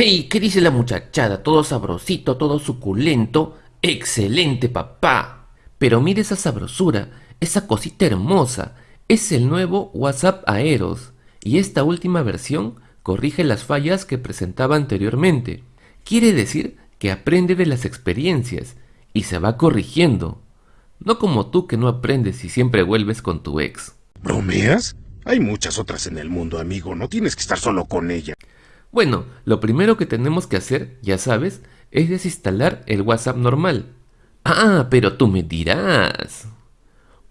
¡Ey! ¿Qué dice la muchachada? Todo sabrosito, todo suculento. ¡Excelente, papá! Pero mire esa sabrosura, esa cosita hermosa. Es el nuevo WhatsApp Aeros. Y esta última versión corrige las fallas que presentaba anteriormente. Quiere decir que aprende de las experiencias y se va corrigiendo. No como tú que no aprendes y siempre vuelves con tu ex. ¿Bromeas? Hay muchas otras en el mundo, amigo. No tienes que estar solo con ella. Bueno, lo primero que tenemos que hacer, ya sabes, es desinstalar el WhatsApp normal. Ah, pero tú me dirás.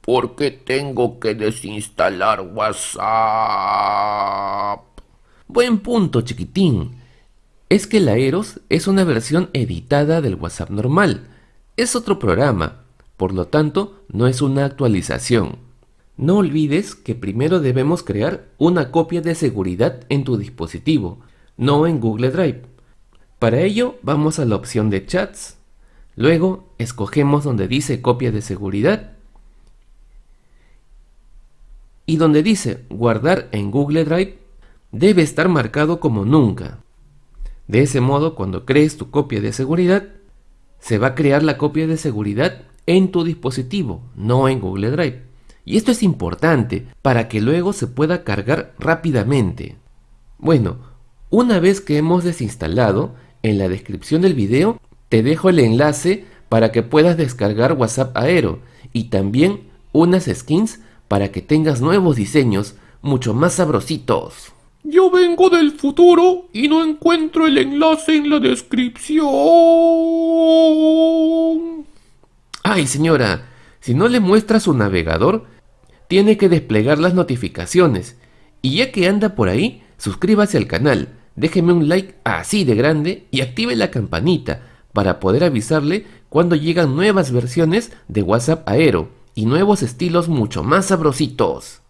¿Por qué tengo que desinstalar WhatsApp? Buen punto, chiquitín. Es que el Aeros es una versión editada del WhatsApp normal. Es otro programa, por lo tanto, no es una actualización. No olvides que primero debemos crear una copia de seguridad en tu dispositivo, no en Google Drive. Para ello vamos a la opción de chats, luego escogemos donde dice copia de seguridad y donde dice guardar en Google Drive debe estar marcado como nunca. De ese modo cuando crees tu copia de seguridad se va a crear la copia de seguridad en tu dispositivo, no en Google Drive. Y esto es importante para que luego se pueda cargar rápidamente. Bueno, una vez que hemos desinstalado, en la descripción del video te dejo el enlace para que puedas descargar WhatsApp Aero y también unas skins para que tengas nuevos diseños mucho más sabrositos. Yo vengo del futuro y no encuentro el enlace en la descripción. Ay señora, si no le muestra su navegador, tiene que desplegar las notificaciones. Y ya que anda por ahí, suscríbase al canal, déjeme un like así de grande y active la campanita para poder avisarle cuando llegan nuevas versiones de WhatsApp Aero y nuevos estilos mucho más sabrositos.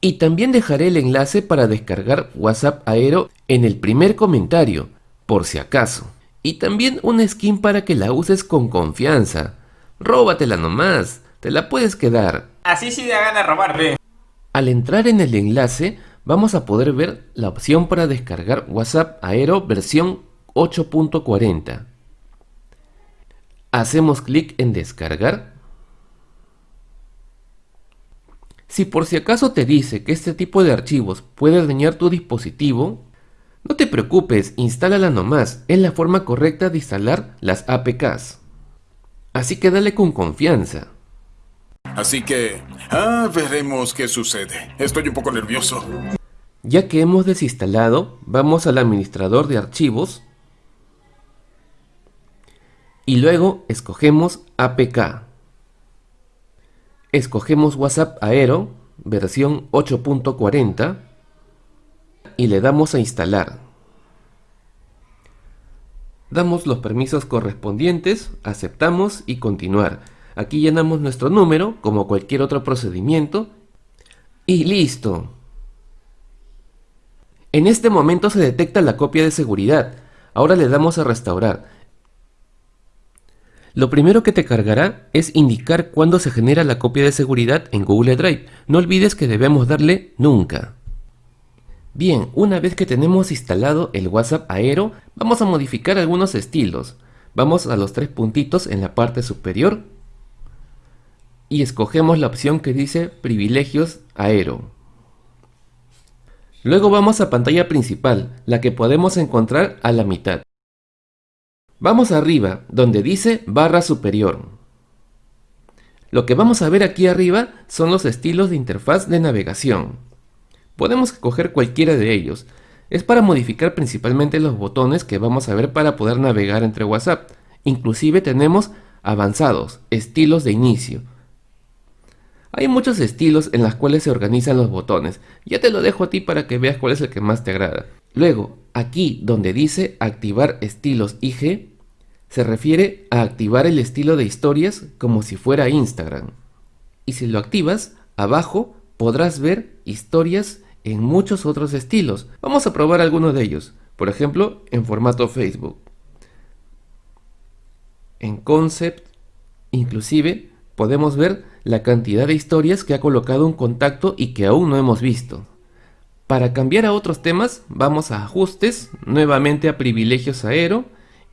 Y también dejaré el enlace para descargar WhatsApp Aero en el primer comentario, por si acaso. Y también una skin para que la uses con confianza. Róbatela nomás, te la puedes quedar. Así sí da gana robarle. Al entrar en el enlace, vamos a poder ver la opción para descargar WhatsApp Aero versión 8.40. Hacemos clic en descargar. Si por si acaso te dice que este tipo de archivos puede dañar tu dispositivo, no te preocupes, instálala nomás, es la forma correcta de instalar las APKs. Así que dale con confianza. Así que, ah, veremos qué sucede. Estoy un poco nervioso. Ya que hemos desinstalado, vamos al administrador de archivos y luego escogemos APK. Escogemos WhatsApp Aero, versión 8.40 y le damos a instalar. Damos los permisos correspondientes, aceptamos y continuar. Aquí llenamos nuestro número, como cualquier otro procedimiento, y listo. En este momento se detecta la copia de seguridad. Ahora le damos a restaurar. Lo primero que te cargará es indicar cuándo se genera la copia de seguridad en Google Drive. No olvides que debemos darle nunca. Bien, una vez que tenemos instalado el WhatsApp Aero, vamos a modificar algunos estilos. Vamos a los tres puntitos en la parte superior y escogemos la opción que dice Privilegios Aero. Luego vamos a pantalla principal, la que podemos encontrar a la mitad. Vamos arriba, donde dice barra superior. Lo que vamos a ver aquí arriba son los estilos de interfaz de navegación. Podemos escoger cualquiera de ellos. Es para modificar principalmente los botones que vamos a ver para poder navegar entre WhatsApp. Inclusive tenemos avanzados, estilos de inicio. Hay muchos estilos en los cuales se organizan los botones. Ya te lo dejo a ti para que veas cuál es el que más te agrada. Luego, aquí donde dice activar estilos IG, se refiere a activar el estilo de historias como si fuera Instagram. Y si lo activas, abajo podrás ver historias en muchos otros estilos. Vamos a probar algunos de ellos. Por ejemplo, en formato Facebook. En Concept, inclusive, podemos ver la cantidad de historias que ha colocado un contacto y que aún no hemos visto. Para cambiar a otros temas, vamos a ajustes, nuevamente a privilegios aero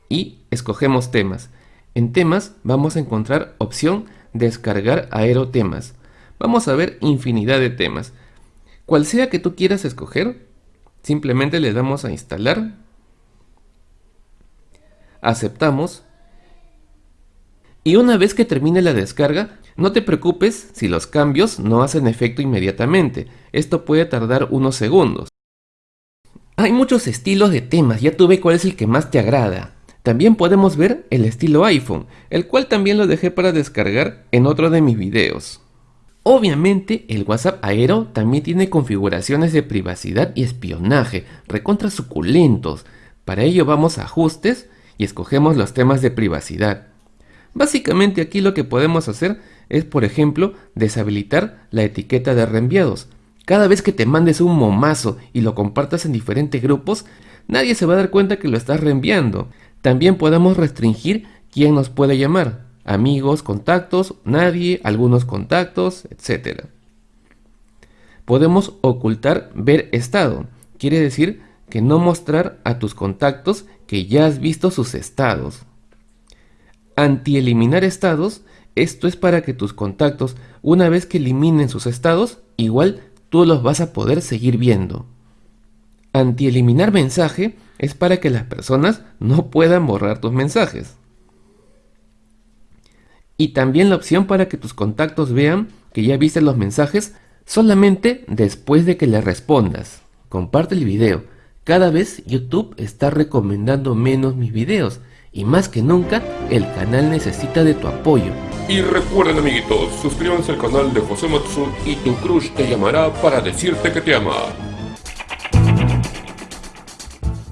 y escogemos temas. En temas vamos a encontrar opción descargar aero temas. Vamos a ver infinidad de temas. Cual sea que tú quieras escoger, simplemente le damos a instalar, aceptamos y una vez que termine la descarga, no te preocupes si los cambios no hacen efecto inmediatamente, esto puede tardar unos segundos. Hay muchos estilos de temas, ya tú ve cuál es el que más te agrada. También podemos ver el estilo iPhone, el cual también lo dejé para descargar en otro de mis videos. Obviamente el WhatsApp Aero también tiene configuraciones de privacidad y espionaje, recontra suculentos. Para ello vamos a ajustes y escogemos los temas de privacidad. Básicamente aquí lo que podemos hacer es por ejemplo deshabilitar la etiqueta de reenviados. Cada vez que te mandes un momazo y lo compartas en diferentes grupos, nadie se va a dar cuenta que lo estás reenviando. También podemos restringir quién nos puede llamar amigos, contactos, nadie, algunos contactos, etc. Podemos ocultar ver estado, quiere decir que no mostrar a tus contactos que ya has visto sus estados. Anti-eliminar estados, esto es para que tus contactos, una vez que eliminen sus estados, igual tú los vas a poder seguir viendo. Anti-eliminar mensaje es para que las personas no puedan borrar tus mensajes y también la opción para que tus contactos vean que ya viste los mensajes solamente después de que le respondas. Comparte el video. Cada vez YouTube está recomendando menos mis videos y más que nunca el canal necesita de tu apoyo. Y recuerden amiguitos, suscríbanse al canal de José Matsu y tu crush te llamará para decirte que te ama.